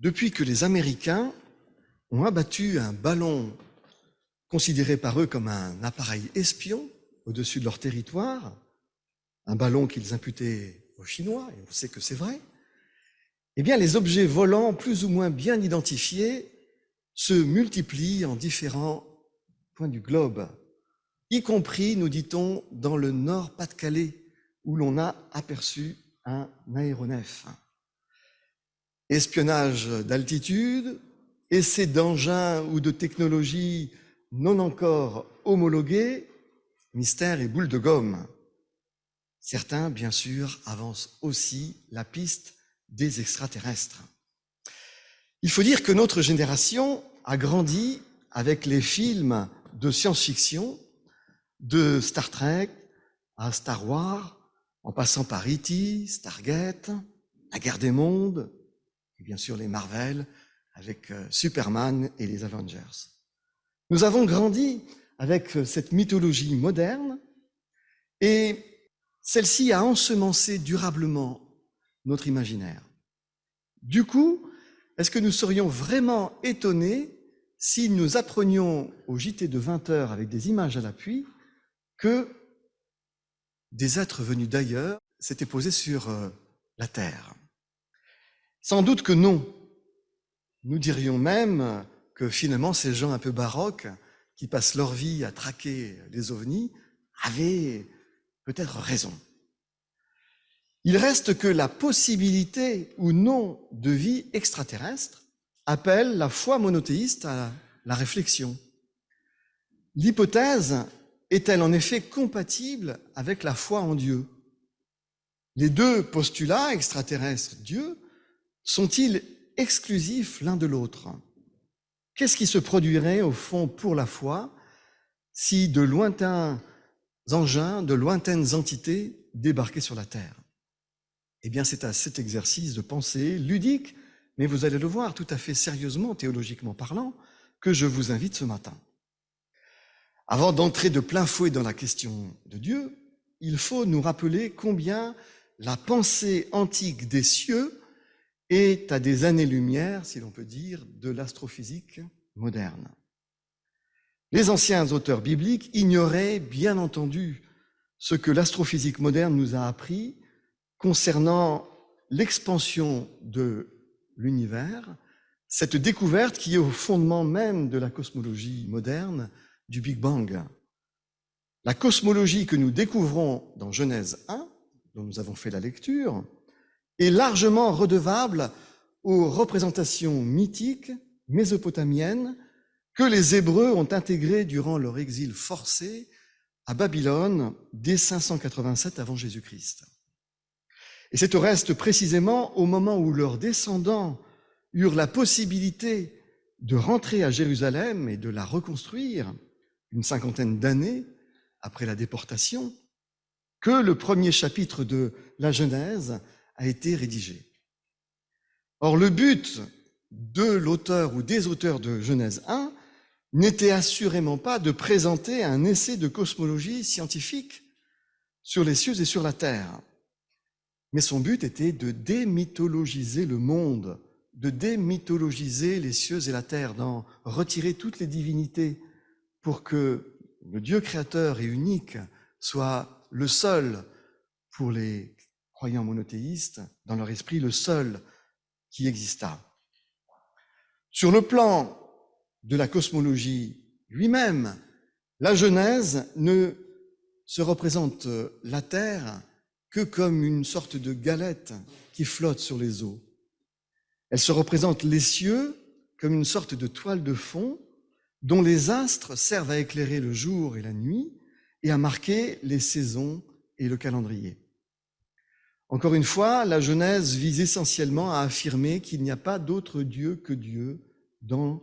depuis que les Américains ont abattu un ballon considéré par eux comme un appareil espion au-dessus de leur territoire, un ballon qu'ils imputaient aux Chinois, et on sait que c'est vrai, eh bien, les objets volants plus ou moins bien identifiés se multiplient en différents points du globe, y compris, nous dit-on, dans le nord Pas-de-Calais, où l'on a aperçu un aéronef. Espionnage d'altitude, essais d'engins ou de technologies non encore homologués, mystère et boule de gomme. Certains, bien sûr, avancent aussi la piste des extraterrestres. Il faut dire que notre génération a grandi avec les films de science-fiction, de Star Trek à Star Wars, en passant par E.T., Stargate, La guerre des mondes, et bien sûr les Marvel, avec euh, Superman et les Avengers. Nous avons grandi avec euh, cette mythologie moderne et celle-ci a ensemencé durablement notre imaginaire. Du coup, est-ce que nous serions vraiment étonnés si nous apprenions au JT de 20 heures avec des images à l'appui que des êtres venus d'ailleurs s'étaient posés sur euh, la Terre? Sans doute que non. Nous dirions même que finalement ces gens un peu baroques qui passent leur vie à traquer les ovnis avaient peut-être raison. Il reste que la possibilité ou non de vie extraterrestre appelle la foi monothéiste à la réflexion. L'hypothèse est-elle en effet compatible avec la foi en Dieu? Les deux postulats, extraterrestre, Dieu, sont-ils exclusifs l'un de l'autre? Qu'est-ce qui se produirait au fond pour la foi si de lointains engins, de lointaines entités débarquaient sur la Terre? Eh bien, c'est à cet exercice de pensée ludique, mais vous allez le voir tout à fait sérieusement, théologiquement parlant, que je vous invite ce matin. Avant d'entrer de plein fouet dans la question de Dieu, il faut nous rappeler combien la pensée antique des cieux est à des années-lumière, si l'on peut dire, de l'astrophysique moderne. Les anciens auteurs bibliques ignoraient bien entendu ce que l'astrophysique moderne nous a appris concernant l'expansion de l'univers, cette découverte qui est au fondement même de la cosmologie moderne du Big Bang. La cosmologie que nous découvrons dans Genèse 1, dont nous avons fait la lecture, est largement redevable aux représentations mythiques mésopotamiennes que les Hébreux ont intégrées durant leur exil forcé à Babylone dès 587 avant Jésus-Christ. Et c'est au reste précisément au moment où leurs descendants eurent la possibilité de rentrer à Jérusalem et de la reconstruire une cinquantaine d'années après la déportation, que le premier chapitre de la Genèse a été rédigé. Or, le but de l'auteur ou des auteurs de Genèse 1 n'était assurément pas de présenter un essai de cosmologie scientifique sur les cieux et sur la terre. Mais son but était de démythologiser le monde, de démythologiser les cieux et la terre, d'en retirer toutes les divinités pour que le Dieu créateur et unique soit le seul pour les croyants monothéistes, dans leur esprit, le seul qui exista. Sur le plan de la cosmologie lui-même, la Genèse ne se représente la Terre que comme une sorte de galette qui flotte sur les eaux. Elle se représente les cieux comme une sorte de toile de fond dont les astres servent à éclairer le jour et la nuit et à marquer les saisons et le calendrier. Encore une fois, la Genèse vise essentiellement à affirmer qu'il n'y a pas d'autre Dieu que Dieu dans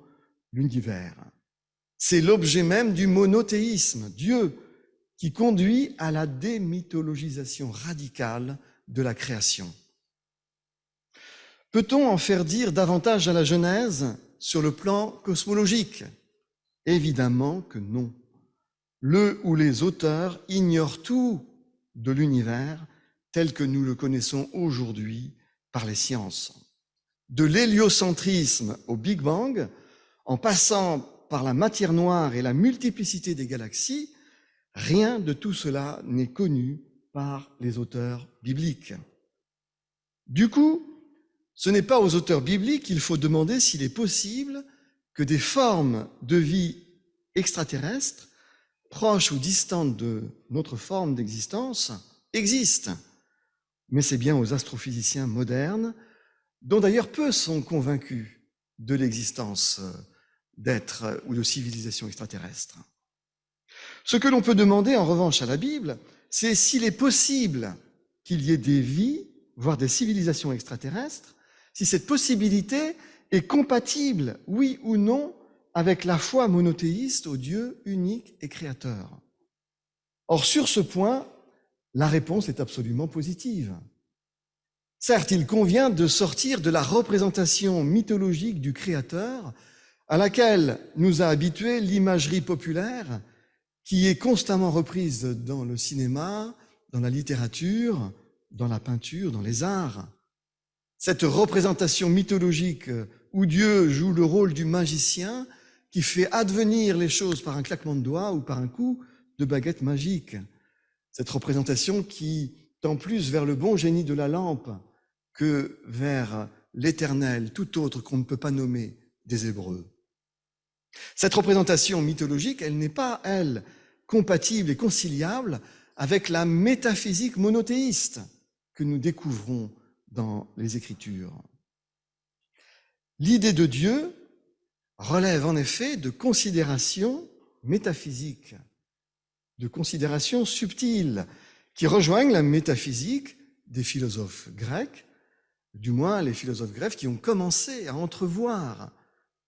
l'univers. C'est l'objet même du monothéisme. Dieu qui conduit à la démythologisation radicale de la création. Peut-on en faire dire davantage à la Genèse sur le plan cosmologique? Évidemment que non. Le ou les auteurs ignorent tout de l'univers tel que nous le connaissons aujourd'hui par les sciences. de l'héliocentrisme au Big Bang, en passant par la matière noire et la multiplicité des galaxies, rien de tout cela n'est connu par les auteurs bibliques. Du coup, ce n'est pas aux auteurs bibliques qu'il faut demander s'il est possible que des formes de vie extraterrestres, proches ou distantes de notre forme d'existence, existent. Mais c'est bien aux astrophysiciens modernes, dont d'ailleurs peu sont convaincus de l'existence d'êtres ou de civilisations extraterrestres. Ce que l'on peut demander en revanche à la Bible, c'est s'il est possible qu'il y ait des vies, voire des civilisations extraterrestres, si cette possibilité est compatible, oui ou non, avec la foi monothéiste au Dieu unique et créateur. Or, sur ce point, la réponse est absolument positive. Certes, il convient de sortir de la représentation mythologique du Créateur à laquelle nous a habitués l'imagerie populaire qui est constamment reprise dans le cinéma, dans la littérature, dans la peinture, dans les arts. Cette représentation mythologique où Dieu joue le rôle du magicien qui fait advenir les choses par un claquement de doigts ou par un coup de baguette magique. Cette représentation qui tend plus vers le bon génie de la lampe que vers l'éternel, tout autre qu'on ne peut pas nommer des Hébreux. Cette représentation mythologique, elle n'est pas, elle, compatible et conciliable avec la métaphysique monothéiste que nous découvrons dans les Écritures. L'idée de Dieu relève en effet de considérations métaphysiques, de considérations subtiles qui rejoignent la métaphysique des philosophes grecs, du moins les philosophes grecs qui ont commencé à entrevoir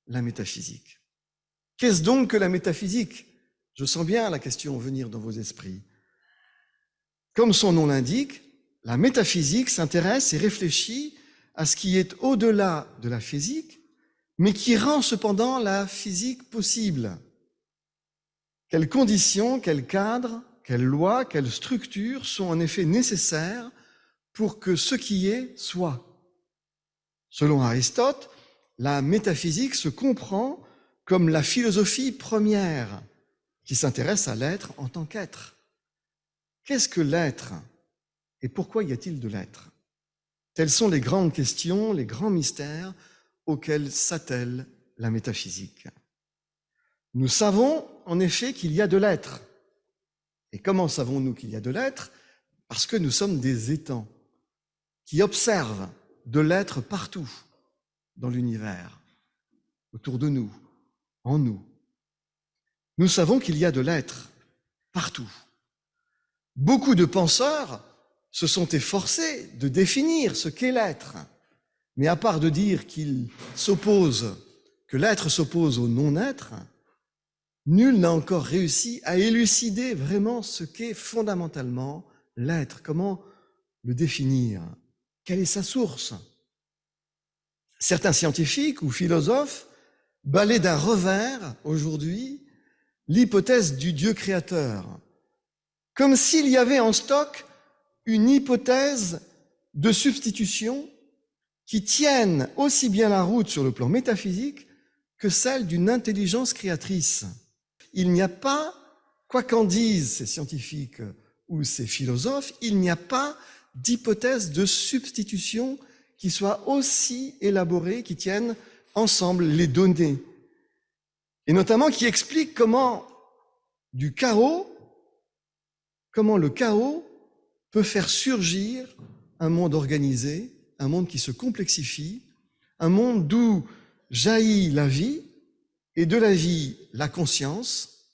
la métaphysique. Qu'est-ce donc que la métaphysique? Je sens bien la question venir dans vos esprits. Comme son nom l'indique, la métaphysique s'intéresse et réfléchit à ce qui est au-delà de la physique, mais qui rend cependant la physique possible. Quelles conditions, quels cadres, quelles lois, quelles structures sont en effet nécessaires pour que ce qui est soit? Selon Aristote, la métaphysique se comprend comme la philosophie première qui s'intéresse à l'être en tant qu'être. Qu'est-ce que l'être et pourquoi y a-t-il de l'être? Telles sont les grandes questions, les grands mystères auxquels s'attelle la métaphysique. Nous savons en effet qu'il y a de l'être. Et comment savons-nous qu'il y a de l'être? Parce que nous sommes des étangs qui observent de l'être partout dans l'univers, autour de nous, en nous. Nous savons qu'il y a de l'être partout. Beaucoup de penseurs se sont efforcés de définir ce qu'est l'être. Mais à part de dire qu'il s'oppose, que l'être s'oppose au non-être, nul n'a encore réussi à élucider vraiment ce qu'est fondamentalement l'être, comment le définir, quelle est sa source? Certains scientifiques ou philosophes balaient d'un revers aujourd'hui l'hypothèse du Dieu créateur, comme s'il y avait en stock une hypothèse de substitution qui tienne aussi bien la route sur le plan métaphysique que celle d'une intelligence créatrice. Il n'y a pas, quoi qu'en disent ces scientifiques ou ces philosophes, il n'y a pas d'hypothèse de substitution qui soit aussi élaborée, qui tienne ensemble les données, et notamment qui explique comment du chaos, comment le chaos peut faire surgir un monde organisé, un monde qui se complexifie, un monde d'où jaillit la vie et de la vie la conscience.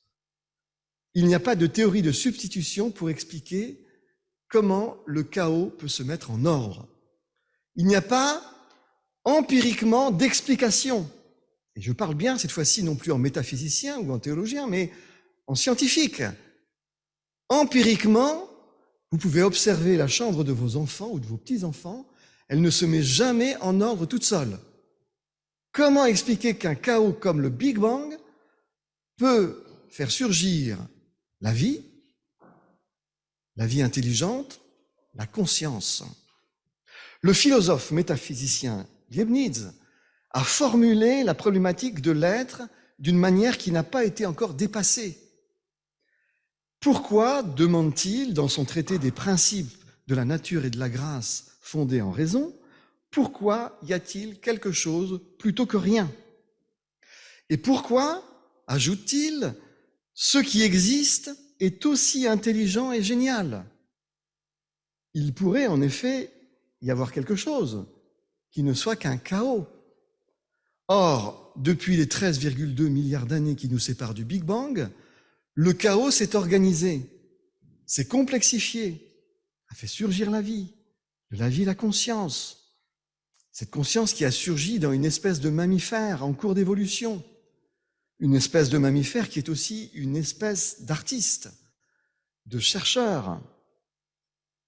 Il n'y a pas de théorie de substitution pour expliquer comment le chaos peut se mettre en ordre. Il n'y a pas empiriquement d'explication. Et je parle bien cette fois-ci non plus en métaphysicien ou en théologien, mais en scientifique. Empiriquement, vous pouvez observer la chambre de vos enfants ou de vos petits-enfants, elle ne se met jamais en ordre toute seule. Comment expliquer qu'un chaos comme le Big Bang peut faire surgir la vie, la vie intelligente, la conscience? Le philosophe métaphysicien Leibniz, a formulé la problématique de l'être d'une manière qui n'a pas été encore dépassée. Pourquoi demande-t-il dans son traité des principes de la nature et de la grâce fondés en raison, pourquoi y a-t-il quelque chose plutôt que rien? Et pourquoi, ajoute-t-il, ce qui existe est aussi intelligent et génial? Il pourrait en effet y avoir quelque chose qui ne soit qu'un chaos. Or, depuis les 13,2 milliards d'années qui nous séparent du Big Bang, le chaos s'est organisé, s'est complexifié, a fait surgir la vie, de la vie la conscience. Cette conscience qui a surgi dans une espèce de mammifère en cours d'évolution, une espèce de mammifère qui est aussi une espèce d'artiste, de chercheur,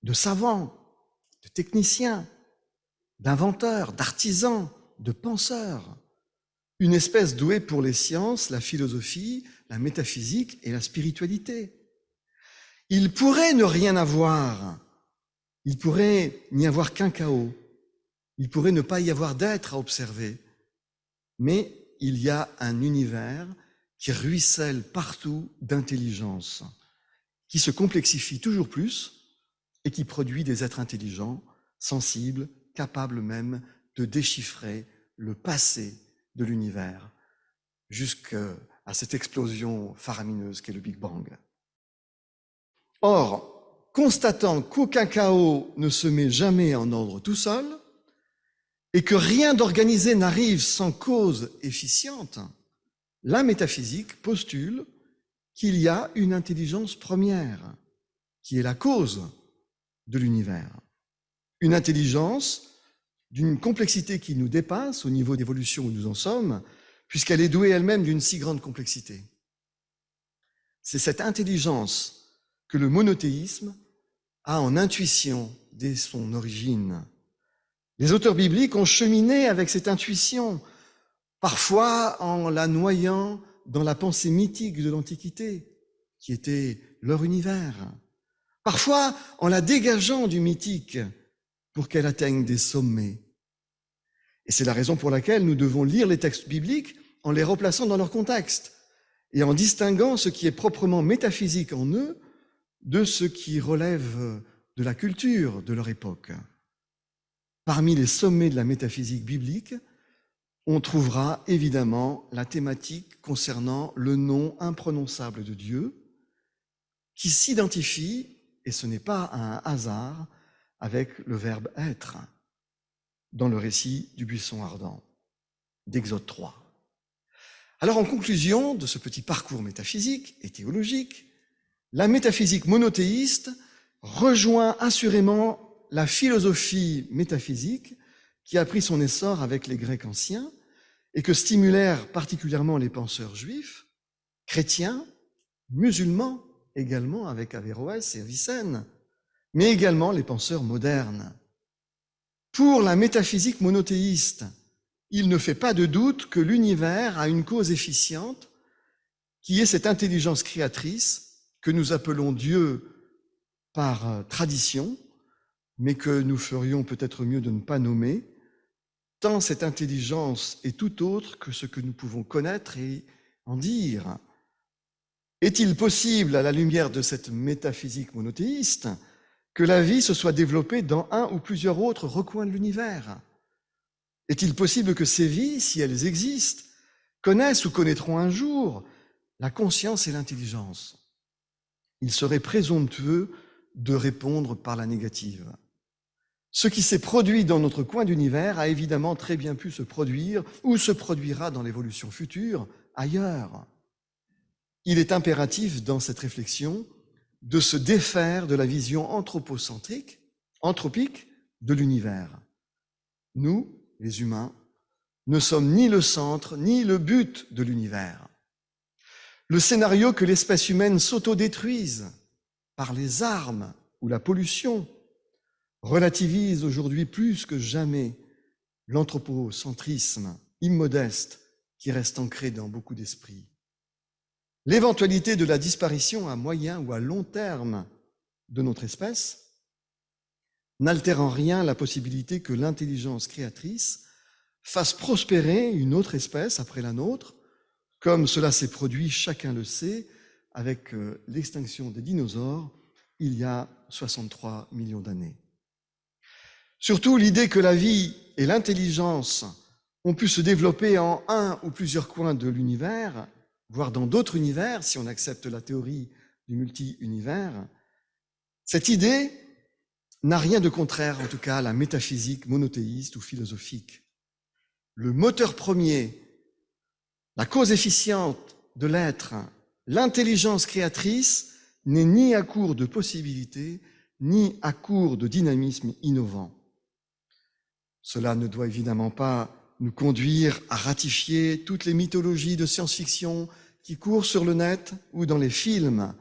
de savant, de technicien, d'inventeur, d'artisan, de penseur, une espèce douée pour les sciences, la philosophie, la métaphysique et la spiritualité. Il pourrait ne rien avoir, il pourrait n'y avoir qu'un chaos, il pourrait ne pas y avoir d'être à observer, mais il y a un univers qui ruisselle partout d'intelligence, qui se complexifie toujours plus et qui produit des êtres intelligents, sensibles, capables même de déchiffrer le passé de l'univers jusqu'à cette explosion faramineuse qu'est le Big Bang. Or, constatant qu'aucun chaos ne se met jamais en ordre tout seul, et que rien d'organisé n'arrive sans cause efficiente, la métaphysique postule qu'il y a une intelligence première, qui est la cause de l'univers. Une intelligence d'une complexité qui nous dépasse au niveau d'évolution où nous en sommes, puisqu'elle est douée elle-même d'une si grande complexité. C'est cette intelligence que le monothéisme a en intuition dès son origine. Les auteurs bibliques ont cheminé avec cette intuition, parfois en la noyant dans la pensée mythique de l'Antiquité, qui était leur univers, parfois en la dégageant du mythique pour qu'elle atteigne des sommets. Et c'est la raison pour laquelle nous devons lire les textes bibliques en les replaçant dans leur contexte et en distinguant ce qui est proprement métaphysique en eux de ce qui relève de la culture de leur époque. Parmi les sommets de la métaphysique biblique, on trouvera évidemment la thématique concernant le nom imprononçable de Dieu, qui s'identifie, et ce n'est pas un hasard, avec le verbe être dans le récit du buisson ardent d'Exode 3. Alors en conclusion de ce petit parcours métaphysique et théologique, la métaphysique monothéiste rejoint assurément la philosophie métaphysique qui a pris son essor avec les Grecs anciens et que stimulèrent particulièrement les penseurs juifs, chrétiens, musulmans également avec Averroès et Avicenne, mais également les penseurs modernes. Pour la métaphysique monothéiste, il ne fait pas de doute que l'univers a une cause efficiente qui est cette intelligence créatrice que nous appelons Dieu par euh, tradition, mais que nous ferions peut-être mieux de ne pas nommer, tant cette intelligence est tout autre que ce que nous pouvons connaître et en dire. Est-il possible, à la lumière de cette métaphysique monothéiste, que la vie se soit développée dans un ou plusieurs autres recoins de l'univers? Est-il possible que ces vies, si elles existent, connaissent ou connaîtront un jour la conscience et l'intelligence? Il serait présomptueux de répondre par la négative. Ce qui s'est produit dans notre coin d'univers a évidemment très bien pu se produire ou se produira dans l'évolution future ailleurs. Il est impératif dans cette réflexion de se défaire de la vision anthropocentrique, anthropique de l'univers. Nous, les humains, ne sommes ni le centre ni le but de l'univers. Le scénario que l'espèce humaine s'autodétruise par les armes ou la pollution relativise aujourd'hui plus que jamais l'anthropocentrisme immodeste qui reste ancré dans beaucoup d'esprits. L'éventualité de la disparition à moyen ou à long terme de notre espèce n'altère en rien la possibilité que l'intelligence créatrice fasse prospérer une autre espèce après la nôtre, comme cela s'est produit, chacun le sait, avec euh, l'extinction des dinosaures il y a 63 millions d'années. Surtout l'idée que la vie et l'intelligence ont pu se développer en un ou plusieurs coins de l'univers, voire dans d'autres univers, si on accepte la théorie du multi-univers, cette idée n'a rien de contraire, en tout cas, à la métaphysique monothéiste ou philosophique. Le moteur premier, la cause efficiente de l'être, l'intelligence créatrice, n'est ni à court de possibilités, ni à court de dynamisme innovant. Cela ne doit évidemment pas nous conduire à ratifier toutes les mythologies de science-fiction qui courent sur le net ou dans les films,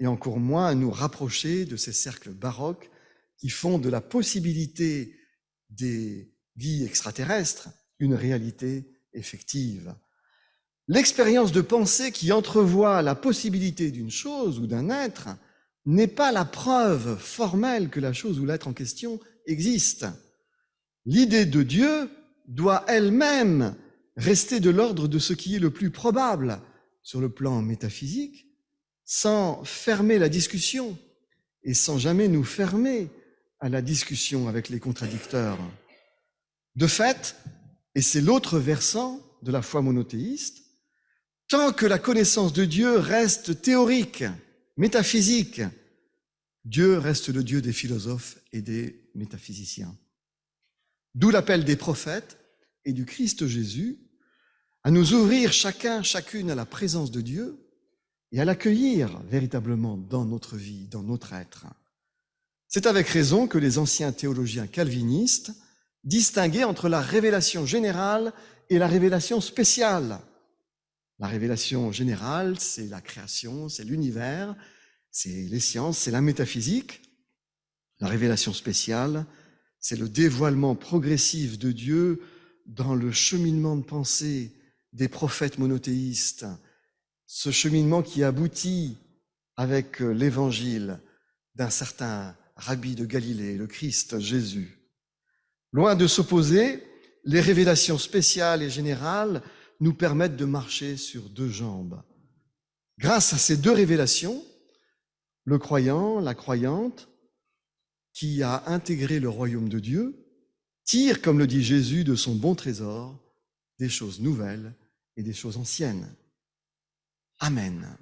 et encore moins à nous rapprocher de ces cercles baroques qui font de la possibilité des vies extraterrestres une réalité effective. L'expérience de pensée qui entrevoit la possibilité d'une chose ou d'un être n'est pas la preuve formelle que la chose ou l'être en question existe. L'idée de Dieu doit elle-même rester de l'ordre de ce qui est le plus probable sur le plan métaphysique, sans fermer la discussion et sans jamais nous fermer à la discussion avec les contradicteurs. De fait, et c'est l'autre versant de la foi monothéiste, tant que la connaissance de Dieu reste théorique, métaphysique, Dieu reste le Dieu des philosophes et des métaphysiciens. D'où l'appel des prophètes et du Christ Jésus à nous ouvrir chacun, chacune à la présence de Dieu et à l'accueillir véritablement dans notre vie, dans notre être. C'est avec raison que les anciens théologiens calvinistes distinguaient entre la révélation générale et la révélation spéciale. La révélation générale, c'est la création, c'est l'univers, c'est les sciences, c'est la métaphysique. La révélation spéciale, c'est le dévoilement progressif de Dieu dans le cheminement de pensée des prophètes monothéistes, ce cheminement qui aboutit avec l'évangile d'un certain rabbi de Galilée, le Christ Jésus. Loin de s'opposer, les révélations spéciales et générales nous permettent de marcher sur deux jambes. Grâce à ces deux révélations, le croyant, la croyante, qui a intégré le royaume de Dieu, tire, comme le dit Jésus, de son bon trésor des choses nouvelles et des choses anciennes. Amen.